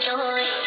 enjoy.